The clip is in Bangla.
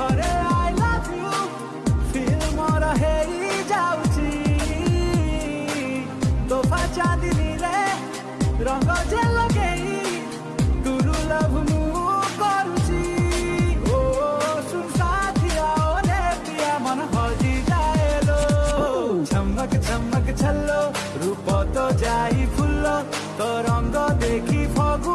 ঘরে আই লাভ ইউ ফিল মোরা হেই যাউছি তোফা চাঁদিনী রে রঙ যে লগেই তুরু লাভ মু করুছি। ও, শুন সাথিয়া ও রে পিয়া মন হজি যায় লো ঝমক ঝমক ছল্লো রূপ তো যাই ফুললো, তো রঙ দেখি ফগু